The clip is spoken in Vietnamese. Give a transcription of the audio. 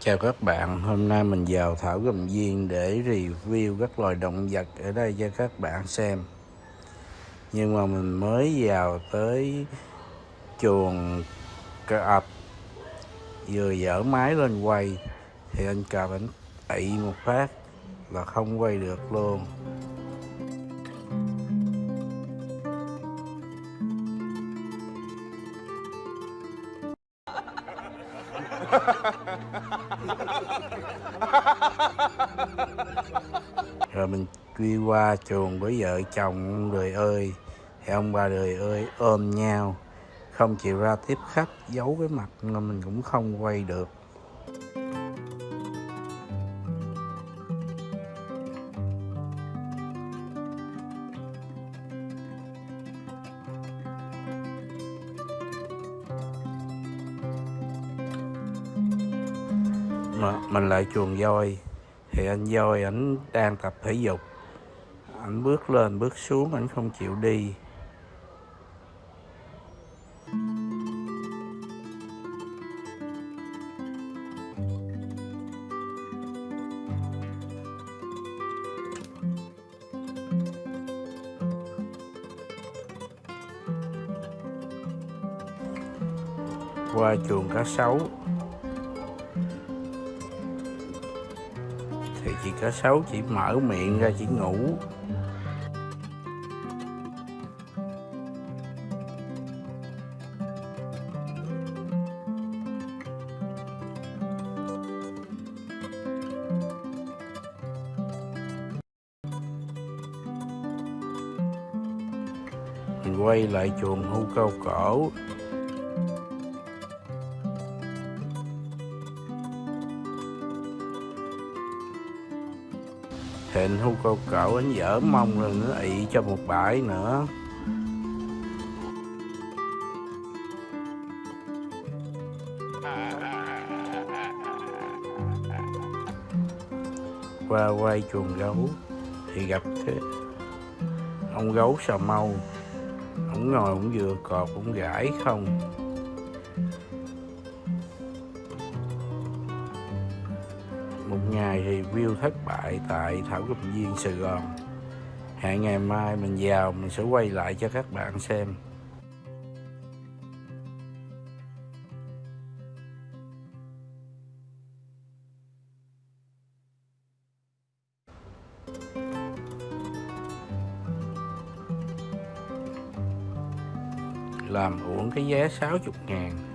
Chào các bạn, hôm nay mình vào Thảo Cầm Viên để review các loài động vật ở đây cho các bạn xem Nhưng mà mình mới vào tới chuồng cọp Vừa dở máy lên quay Thì anh cọp anh ị một phát là không quay được luôn Ha ha ha. Quy qua chuồng với vợ chồng ông đời ơi thì ông bà đời ơi, ôm nhau. Không chịu ra tiếp khách, giấu cái mặt nên mình cũng không quay được. Mà mình lại chuồng voi, thì anh voi ảnh đang tập thể dục ảnh bước lên bước xuống ảnh không chịu đi. Qua chuồng cá sấu. Thì chị cá sấu chỉ mở miệng ra, chỉ ngủ. Mình quay lại chuồng hưu cao cổ. Thịnh hưu câu cậu anh dở mông rồi nữa ị cho một bãi nữa. Qua quay chuồng gấu thì gặp cái ông gấu sò mâu ông ngồi ông vừa cọp ông gãi không một ngày review thất bại tại Thảo Cầm Viên, Sài Gòn. Hẹn ngày mai mình vào, mình sẽ quay lại cho các bạn xem. Làm uổng cái vé 60 ngàn.